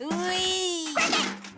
Ui.